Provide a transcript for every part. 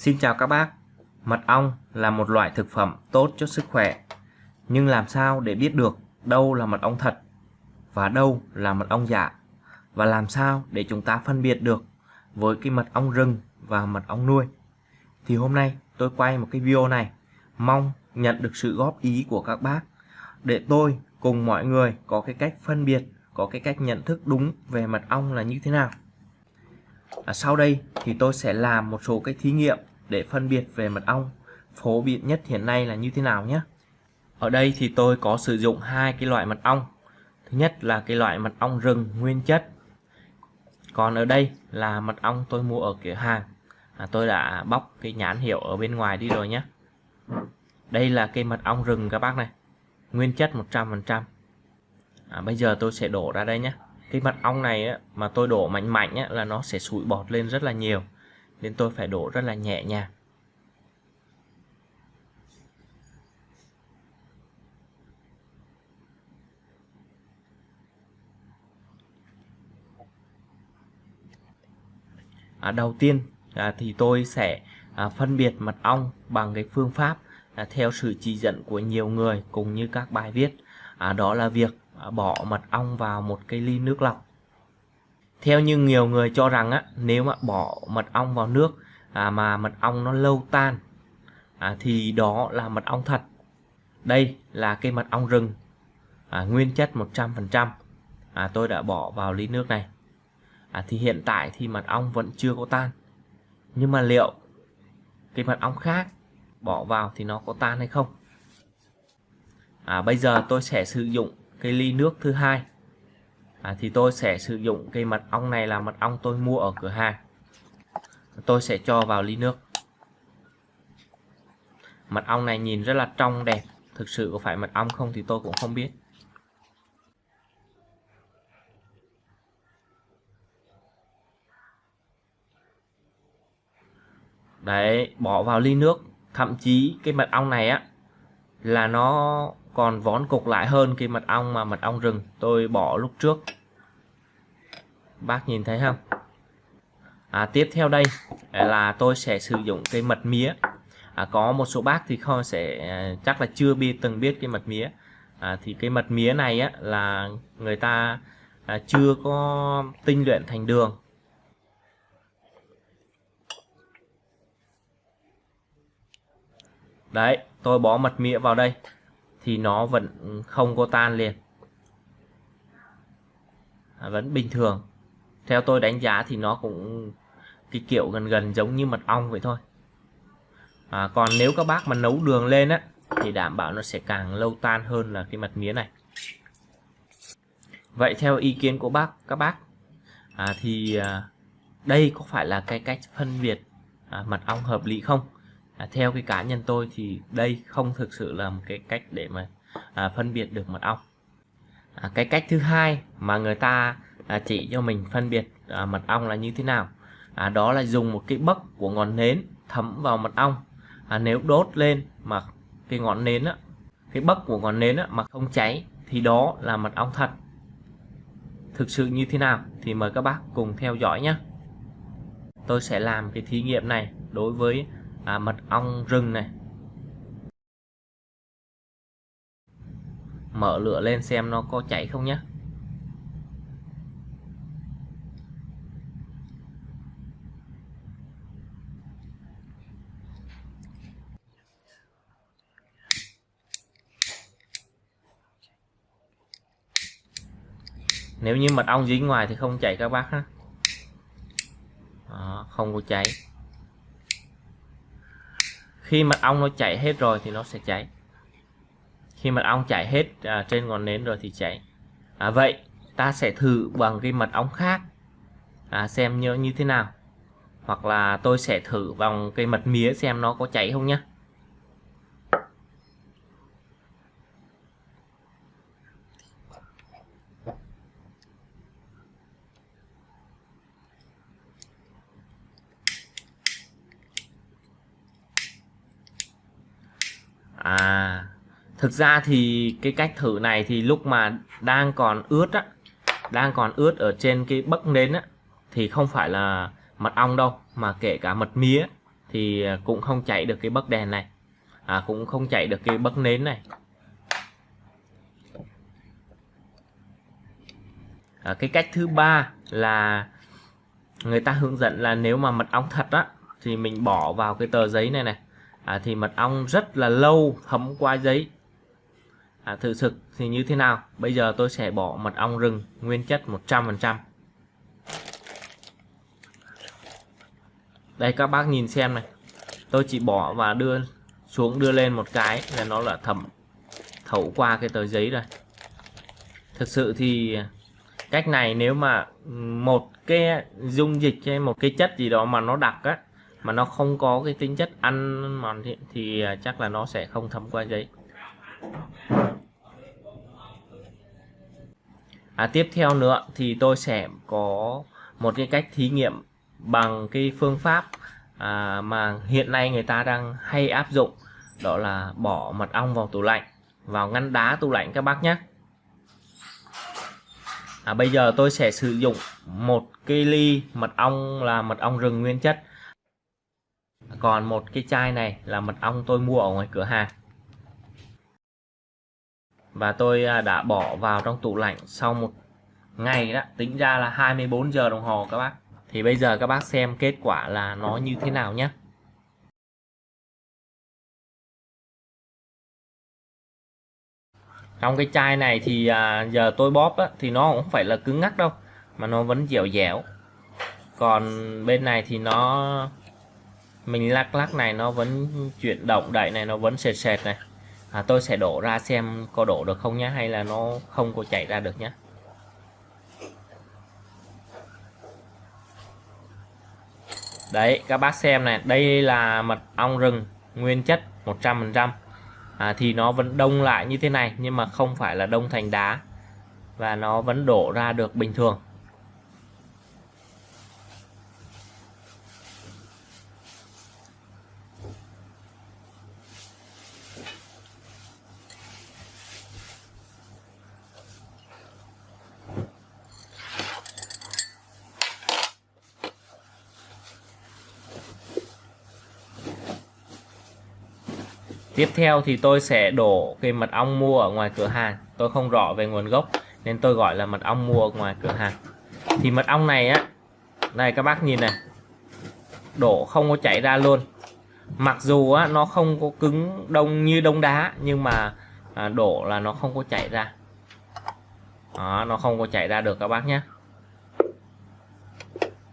Xin chào các bác. Mật ong là một loại thực phẩm tốt cho sức khỏe. Nhưng làm sao để biết được đâu là mật ong thật và đâu là mật ong giả? Và làm sao để chúng ta phân biệt được với cái mật ong rừng và mật ong nuôi? Thì hôm nay tôi quay một cái video này mong nhận được sự góp ý của các bác để tôi cùng mọi người có cái cách phân biệt, có cái cách nhận thức đúng về mật ong là như thế nào. À, sau đây thì tôi sẽ làm một số cái thí nghiệm để phân biệt về mật ong phổ biến nhất hiện nay là như thế nào nhé. Ở đây thì tôi có sử dụng hai cái loại mật ong. Thứ nhất là cái loại mật ong rừng nguyên chất. Còn ở đây là mật ong tôi mua ở cửa hàng. À, tôi đã bóc cái nhãn hiệu ở bên ngoài đi rồi nhé. Đây là cây mật ong rừng các bác này. Nguyên chất 100%. À, bây giờ tôi sẽ đổ ra đây nhé cái mật ong này á, mà tôi đổ mạnh mạnh á, là nó sẽ sủi bọt lên rất là nhiều nên tôi phải đổ rất là nhẹ nhàng à, đầu tiên à, thì tôi sẽ à, phân biệt mật ong bằng cái phương pháp à, theo sự chỉ dẫn của nhiều người cùng như các bài viết. À, đó là việc À, bỏ mật ong vào một cái ly nước lọc theo như nhiều người cho rằng á nếu mà bỏ mật ong vào nước à, mà mật ong nó lâu tan à, thì đó là mật ong thật. Đây là cây mật ong rừng à, nguyên chất 100% à, tôi đã bỏ vào ly nước này. À, thì hiện tại thì mật ong vẫn chưa có tan. Nhưng mà liệu cái mật ong khác bỏ vào thì nó có tan hay không? À, bây giờ tôi sẽ sử dụng cái ly nước thứ hai à, thì tôi sẽ sử dụng cây mật ong này là mật ong tôi mua ở cửa hàng. Tôi sẽ cho vào ly nước. Mật ong này nhìn rất là trong đẹp. Thực sự có phải mật ong không thì tôi cũng không biết. Đấy bỏ vào ly nước. Thậm chí cái mật ong này á là nó còn vón cục lại hơn cái mật ong mà mật ong rừng tôi bỏ lúc trước bác nhìn thấy không? À, tiếp theo đây là tôi sẽ sử dụng cây mật mía. À, có một số bác thì không sẽ à, chắc là chưa biết từng biết cái mật mía. À, thì cái mật mía này á, là người ta à, chưa có tinh luyện thành đường. Đấy tôi bỏ mật mía vào đây thì nó vẫn không có tan liền. À, vẫn bình thường theo tôi đánh giá thì nó cũng cái kiểu gần gần giống như mật ong vậy thôi. À, còn nếu các bác mà nấu đường lên á thì đảm bảo nó sẽ càng lâu tan hơn là cái mật mía này. Vậy theo ý kiến của bác các bác à, thì à, đây có phải là cái cách phân biệt à, mật ong hợp lý không? À, theo cái cá nhân tôi thì đây không thực sự là một cái cách để mà à, phân biệt được mật ong. À, cái cách thứ hai mà người ta à, chỉ cho mình phân biệt à, mật ong là như thế nào. À, đó là dùng một cái bấc của ngọn nến thấm vào mật ong. À, nếu đốt lên mà cái ngọn nến á, cái bấc của ngọn nến á, mà không cháy thì đó là mật ong thật. Thực sự như thế nào thì mời các bác cùng theo dõi nhé. Tôi sẽ làm cái thí nghiệm này đối với à, mật ong rừng này. Mở lửa lên xem nó có cháy không nhé. Nếu như mật ong dính ngoài thì không chảy các bác ha Đó, không có cháy. Khi mật ong nó chảy hết rồi thì nó sẽ cháy. Khi mật ong chảy hết à, trên ngọn nến rồi thì cháy. À, vậy ta sẽ thử bằng cái mật ong khác. À, xem như như thế nào. Hoặc là tôi sẽ thử bằng cây mật mía xem nó có cháy không nhé à thực ra thì cái cách thử này thì lúc mà đang còn ướt á đang còn ướt ở trên cái bấc nến á thì không phải là mật ong đâu mà kể cả mật mía thì à, cũng không chạy được cái bấc đèn này. À, cũng không chạy được cái bấc nến này. À, cái cách thứ ba là người ta hướng dẫn là nếu mà mật ong thật á thì mình bỏ vào cái tờ giấy này này à, thì mật ong rất là lâu thấm qua giấy. À, thực thì như thế nào? Bây giờ tôi sẽ bỏ mật ong rừng nguyên chất 100% đây các bác nhìn xem này. Tôi chỉ bỏ và đưa xuống đưa lên một cái là nó là thẩm thấu qua cái tờ giấy rồi. Thực sự thì cách này nếu mà một cái dung dịch hay một cái chất gì đó mà nó đặc á mà nó không có cái tính chất ăn mòn thì, thì à, chắc là nó sẽ không thấm qua giấy. À, tiếp theo nữa thì tôi sẽ có một cái cách thí nghiệm bằng cái phương pháp à, mà hiện nay người ta đang hay áp dụng đó là bỏ mật ong vào tủ lạnh vào ngăn đá tủ lạnh các bác nhé. À, bây giờ tôi sẽ sử dụng một cái ly mật ong là mật ong rừng nguyên chất còn một cái chai này là mật ong tôi mua ở ngoài cửa hàng. Và tôi à, đã bỏ vào trong tủ lạnh sau một ngày đó tính ra là 24 giờ đồng hồ các bác. Thì bây giờ các bác xem kết quả là nó như thế nào nhé. Trong cái chai này thì à, giờ tôi bóp á, thì nó cũng không phải là cứng ngắc đâu mà nó vẫn dẻo dẻo. Còn bên này thì nó mình lắc lắc này nó vẫn chuyển động đẩy này nó vẫn sệt sệt này. À, tôi sẽ đổ ra xem có đổ được không nhé hay là nó không có chảy ra được nhé đấy các bác xem này đây là mật ong rừng nguyên chất 100% à, thì nó vẫn đông lại như thế này nhưng mà không phải là đông thành đá. Và nó vẫn đổ ra được bình thường. Tiếp theo thì tôi sẽ đổ cái mật ong mua ở ngoài cửa hàng. Tôi không rõ về nguồn gốc nên tôi gọi là mật ong mua ở ngoài cửa hàng. Thì mật ong này á này các bác nhìn này đổ không có chảy ra luôn. Mặc dù á, nó không có cứng đông như đông đá nhưng mà à, đổ là nó không có chảy ra. Đó, nó không có chảy ra được các bác nhé.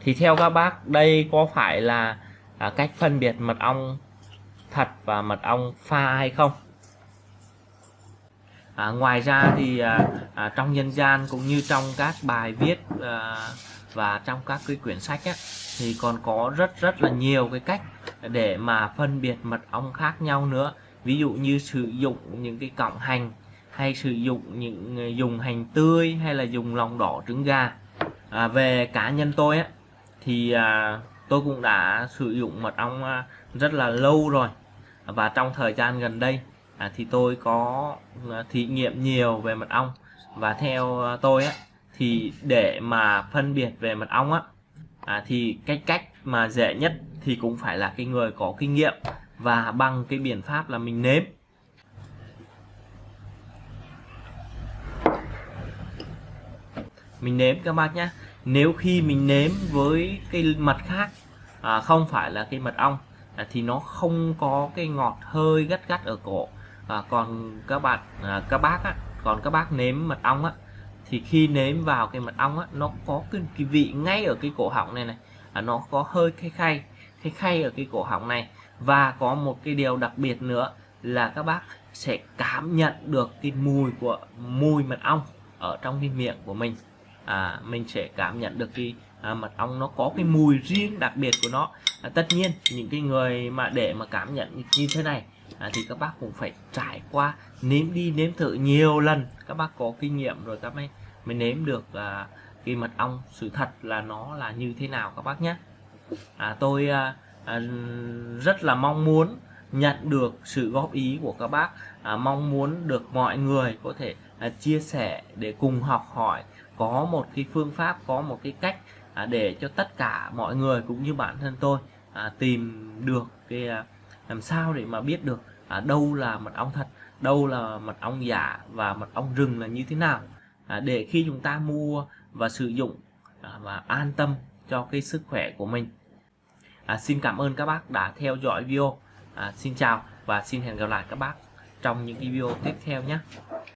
Thì theo các bác đây có phải là à, cách phân biệt mật ong thật và mật ong pha hay không? À, ngoài ra thì à, à, trong nhân gian cũng như trong các bài viết à, và trong các cái quyển sách á, thì còn có rất rất là nhiều cái cách để mà phân biệt mật ong khác nhau nữa. Ví dụ như sử dụng những cái cọng hành hay sử dụng những à, dùng hành tươi hay là dùng lòng đỏ trứng gà. À, về cá nhân tôi á thì à, tôi cũng đã sử dụng mật ong à, rất là lâu rồi và trong thời gian gần đây à, thì tôi có à, thí nghiệm nhiều về mật ong. Và theo à, tôi á, thì để mà phân biệt về mật ong á à, thì cái cách mà dễ nhất thì cũng phải là cái người có kinh nghiệm và bằng cái biện pháp là mình nếm. Mình nếm các bác nhé nếu khi mình nếm với cái mật khác à, không phải là cái mật ong à, thì nó không có cái ngọt hơi gắt gắt ở cổ. À, còn các bạn à, các bác á, còn các bác nếm mật ong á thì khi nếm vào cái mật ong á nó có cái, cái vị ngay ở cái cổ họng này này à, nó có hơi khay khay khay khay ở cái cổ họng này. Và có một cái điều đặc biệt nữa là các bác sẽ cảm nhận được cái mùi của mùi mật ong ở trong cái miệng của mình à, mình sẽ cảm nhận được cái à, mật ong nó có cái mùi riêng đặc biệt của nó. À, tất nhiên những cái người mà để mà cảm nhận như thế này à, thì các bác cũng phải trải qua nếm đi nếm thử nhiều lần. Các bác có kinh nghiệm rồi các mới mới nếm được à, cái mật ong sự thật là nó là như thế nào các bác nhé. À, tôi à, à, rất là mong muốn nhận được sự góp ý của các bác. À, mong muốn được mọi người có thể à, chia sẻ để cùng học hỏi có một cái phương pháp có một cái cách à, để cho tất cả mọi người cũng như bản thân tôi à, tìm được cái à, làm sao để mà biết được à, đâu là mật ong thật đâu là mật ong giả và mật ong rừng là như thế nào. À, để khi chúng ta mua và sử dụng à, và an tâm cho cái sức khỏe của mình. À, xin cảm ơn các bác đã theo dõi video. À, xin chào và xin hẹn gặp lại các bác trong những video tiếp theo nhé.